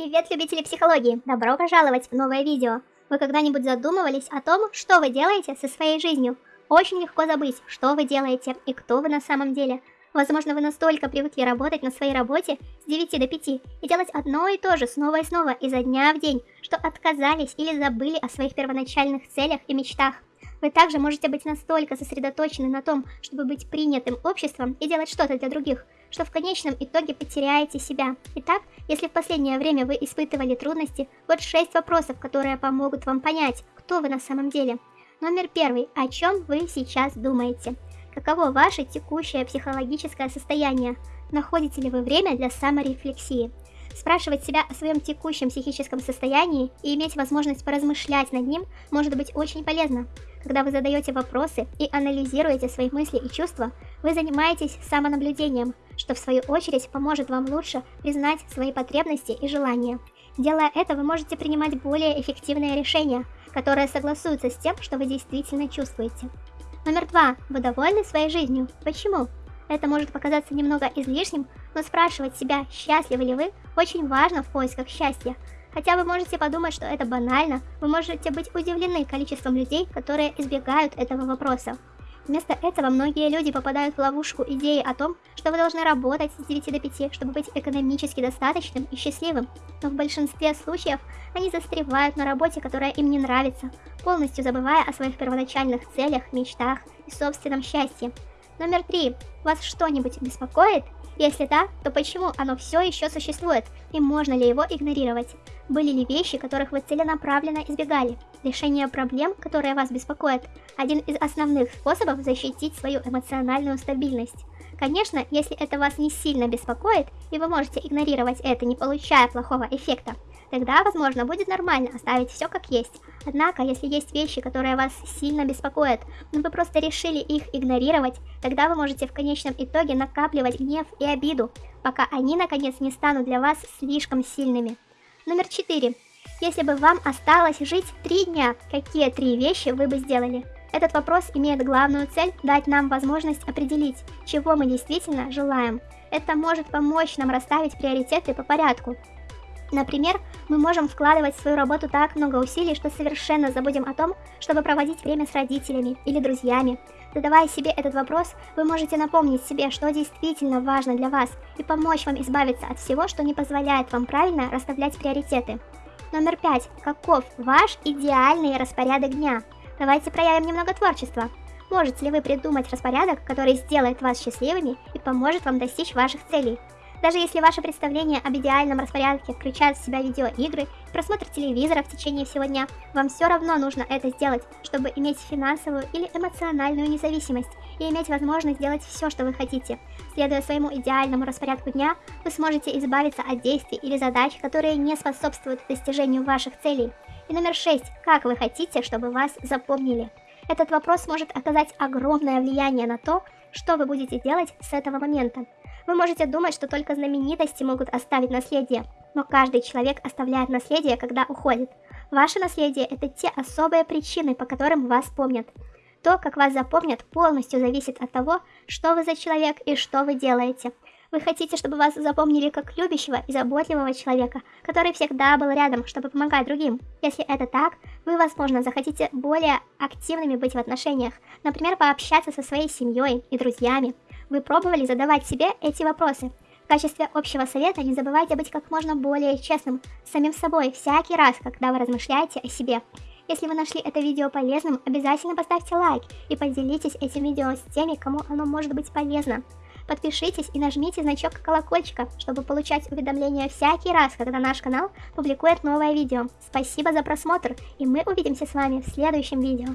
Привет, любители психологии! Добро пожаловать в новое видео! Вы когда-нибудь задумывались о том, что вы делаете со своей жизнью? Очень легко забыть, что вы делаете и кто вы на самом деле. Возможно, вы настолько привыкли работать на своей работе с 9 до 5 и делать одно и то же снова и снова изо дня в день, что отказались или забыли о своих первоначальных целях и мечтах. Вы также можете быть настолько сосредоточены на том, чтобы быть принятым обществом и делать что-то для других, что в конечном итоге потеряете себя. Итак, если в последнее время вы испытывали трудности, вот 6 вопросов, которые помогут вам понять, кто вы на самом деле. Номер первый. О чем вы сейчас думаете? Каково ваше текущее психологическое состояние? Находите ли вы время для саморефлексии? Спрашивать себя о своем текущем психическом состоянии и иметь возможность поразмышлять над ним может быть очень полезно. Когда вы задаете вопросы и анализируете свои мысли и чувства, вы занимаетесь самонаблюдением, что в свою очередь поможет вам лучше признать свои потребности и желания. Делая это, вы можете принимать более эффективные решения, которые согласуются с тем, что вы действительно чувствуете. Номер два. Вы довольны своей жизнью? Почему? Это может показаться немного излишним, но спрашивать себя, счастливы ли вы, очень важно в поисках счастья. Хотя вы можете подумать, что это банально, вы можете быть удивлены количеством людей, которые избегают этого вопроса. Вместо этого многие люди попадают в ловушку идеи о том, что вы должны работать с 9 до 5, чтобы быть экономически достаточным и счастливым. Но в большинстве случаев они застревают на работе, которая им не нравится, полностью забывая о своих первоначальных целях, мечтах и собственном счастье. Номер три. Вас что-нибудь беспокоит? Если да, то почему оно все еще существует и можно ли его игнорировать? Были ли вещи, которых вы целенаправленно избегали? Решение проблем, которые вас беспокоят, один из основных способов защитить свою эмоциональную стабильность. Конечно, если это вас не сильно беспокоит, и вы можете игнорировать это, не получая плохого эффекта, тогда, возможно, будет нормально оставить все как есть. Однако, если есть вещи, которые вас сильно беспокоят, но вы просто решили их игнорировать, тогда вы можете в конечном итоге накапливать гнев и обиду, пока они наконец не станут для вас слишком сильными. Номер 4. Если бы вам осталось жить 3 дня, какие три вещи вы бы сделали? Этот вопрос имеет главную цель дать нам возможность определить, чего мы действительно желаем. Это может помочь нам расставить приоритеты по порядку, Например, мы можем вкладывать в свою работу так много усилий, что совершенно забудем о том, чтобы проводить время с родителями или друзьями. Задавая себе этот вопрос, вы можете напомнить себе, что действительно важно для вас, и помочь вам избавиться от всего, что не позволяет вам правильно расставлять приоритеты. Номер пять. Каков ваш идеальный распорядок дня? Давайте проявим немного творчества. Можете ли вы придумать распорядок, который сделает вас счастливыми и поможет вам достичь ваших целей? Даже если ваше представление об идеальном распорядке включает в себя видеоигры, просмотр телевизора в течение всего дня, вам все равно нужно это сделать, чтобы иметь финансовую или эмоциональную независимость и иметь возможность делать все, что вы хотите. Следуя своему идеальному распорядку дня, вы сможете избавиться от действий или задач, которые не способствуют достижению ваших целей. И номер 6. Как вы хотите, чтобы вас запомнили? Этот вопрос может оказать огромное влияние на то, что вы будете делать с этого момента. Вы можете думать, что только знаменитости могут оставить наследие, но каждый человек оставляет наследие, когда уходит. Ваше наследие – это те особые причины, по которым вас помнят. То, как вас запомнят, полностью зависит от того, что вы за человек и что вы делаете. Вы хотите, чтобы вас запомнили как любящего и заботливого человека, который всегда был рядом, чтобы помогать другим. Если это так, вы, возможно, захотите более активными быть в отношениях, например, пообщаться со своей семьей и друзьями. Вы пробовали задавать себе эти вопросы? В качестве общего совета не забывайте быть как можно более честным с самим собой всякий раз, когда вы размышляете о себе. Если вы нашли это видео полезным, обязательно поставьте лайк и поделитесь этим видео с теми, кому оно может быть полезно. Подпишитесь и нажмите значок колокольчика, чтобы получать уведомления всякий раз, когда наш канал публикует новое видео. Спасибо за просмотр, и мы увидимся с вами в следующем видео.